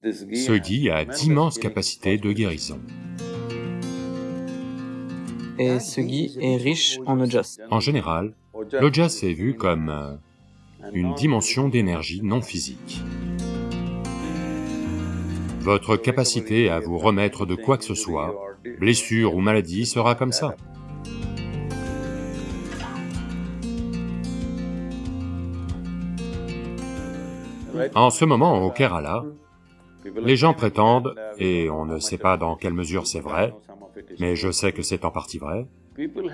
Ce gui a d'immenses capacités de guérison. Et ce gui est riche en ojas. En général, l'ojas est vu comme euh, une dimension d'énergie non physique. Votre capacité à vous remettre de quoi que ce soit, blessure ou maladie, sera comme ça. En ce moment, au Kerala, les gens prétendent, et on ne sait pas dans quelle mesure c'est vrai, mais je sais que c'est en partie vrai,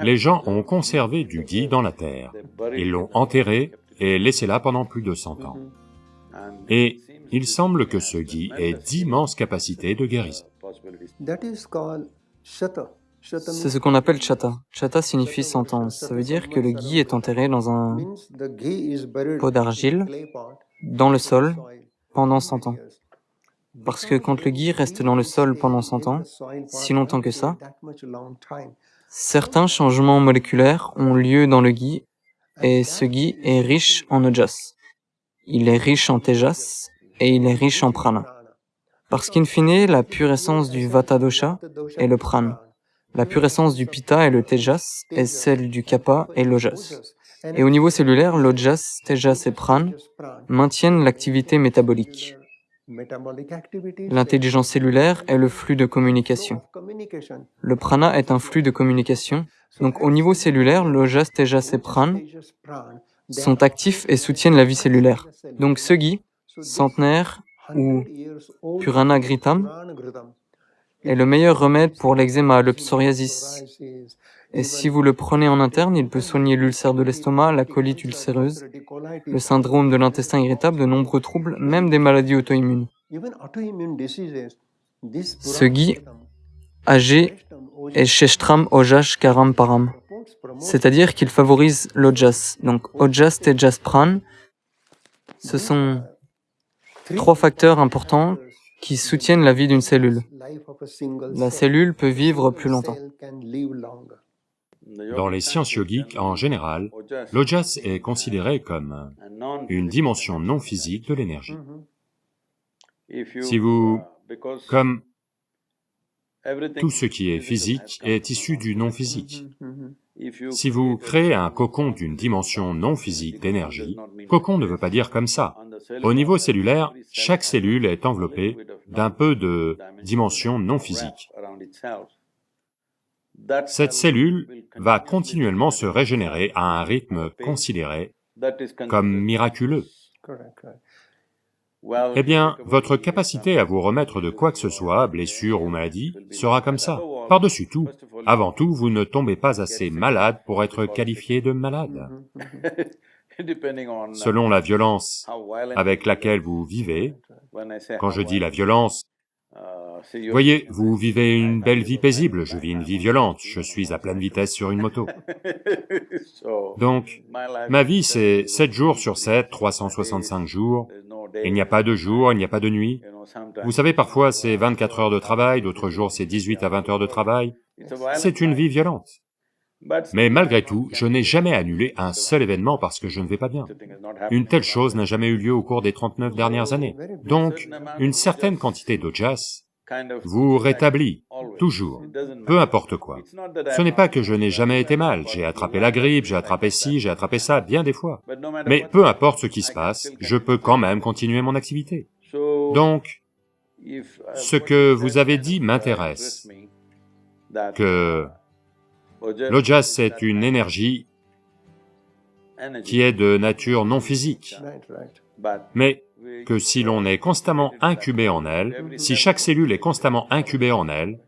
les gens ont conservé du gui dans la terre, ils l'ont enterré et laissé là pendant plus de cent ans. Et il semble que ce gui ait d'immenses capacités de guérison. C'est ce qu'on appelle chata. Chata signifie sentence. Ça veut dire que le gui est enterré dans un pot d'argile, dans le sol, pendant 100 ans. Parce que quand le gui reste dans le sol pendant 100 ans, si longtemps que ça, certains changements moléculaires ont lieu dans le gui, et ce gui est riche en ojas. Il est riche en tejas, et il est riche en prana. Parce qu'in fine, la pure essence du vata dosha est le prana. La pure essence du pitta et le tejas est celle du kapha et l'ojas. Et au niveau cellulaire, l'ojas, tejas et prana maintiennent l'activité métabolique. L'intelligence cellulaire est le flux de communication. Le prana est un flux de communication. Donc au niveau cellulaire, l'ojas, tejas et prana sont actifs et soutiennent la vie cellulaire. Donc ce gui, centenaire ou purana gritam, est le meilleur remède pour l'eczéma, le psoriasis. Et si vous le prenez en interne, il peut soigner l'ulcère de l'estomac, la colite ulcéreuse, le syndrome de l'intestin irritable, de nombreux troubles, même des maladies auto-immunes. Ce gui âgé est Sheshtram Ojash Karam Param, c'est-à-dire qu'il favorise l'ojas. Donc ojas, tejas, pran, ce sont trois facteurs importants qui soutiennent la vie d'une cellule. La cellule peut vivre plus longtemps. Dans les sciences yogiques, en général, l'ojas est considéré comme une dimension non physique de l'énergie. Si vous... comme tout ce qui est physique est issu du non-physique. Si vous créez un cocon d'une dimension non physique d'énergie, cocon ne veut pas dire comme ça. Au niveau cellulaire, chaque cellule est enveloppée d'un peu de dimension non physique. Cette cellule va continuellement se régénérer à un rythme considéré comme miraculeux. Eh bien, votre capacité à vous remettre de quoi que ce soit, blessure ou maladie, sera comme ça. Par-dessus tout, avant tout, vous ne tombez pas assez malade pour être qualifié de malade. Selon la violence avec laquelle vous vivez, quand je dis la violence, voyez, vous vivez une belle vie paisible, je vis une vie violente, je suis à pleine vitesse sur une moto. Donc, ma vie c'est 7 jours sur 7, 365 jours, il n'y a pas de jour, il n'y a pas de nuit. Vous savez, parfois c'est 24 heures de travail, d'autres jours c'est 18 à 20 heures de travail. C'est une vie violente. Mais malgré tout, je n'ai jamais annulé un seul événement parce que je ne vais pas bien. Une telle chose n'a jamais eu lieu au cours des 39 dernières années. Donc, une certaine quantité d'ojas vous rétablit, toujours, peu importe quoi. Ce n'est pas que je n'ai jamais été mal, j'ai attrapé la grippe, j'ai attrapé ci, j'ai attrapé ça, bien des fois. Mais peu importe ce qui se passe, je peux quand même continuer mon activité. Donc, ce que vous avez dit m'intéresse, que l'ojas c'est une énergie qui est de nature non physique, mais que si l'on est constamment incubé en elle, si chaque cellule est constamment incubée en elle,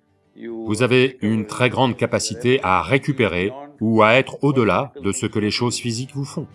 vous avez une très grande capacité à récupérer ou à être au-delà de ce que les choses physiques vous font.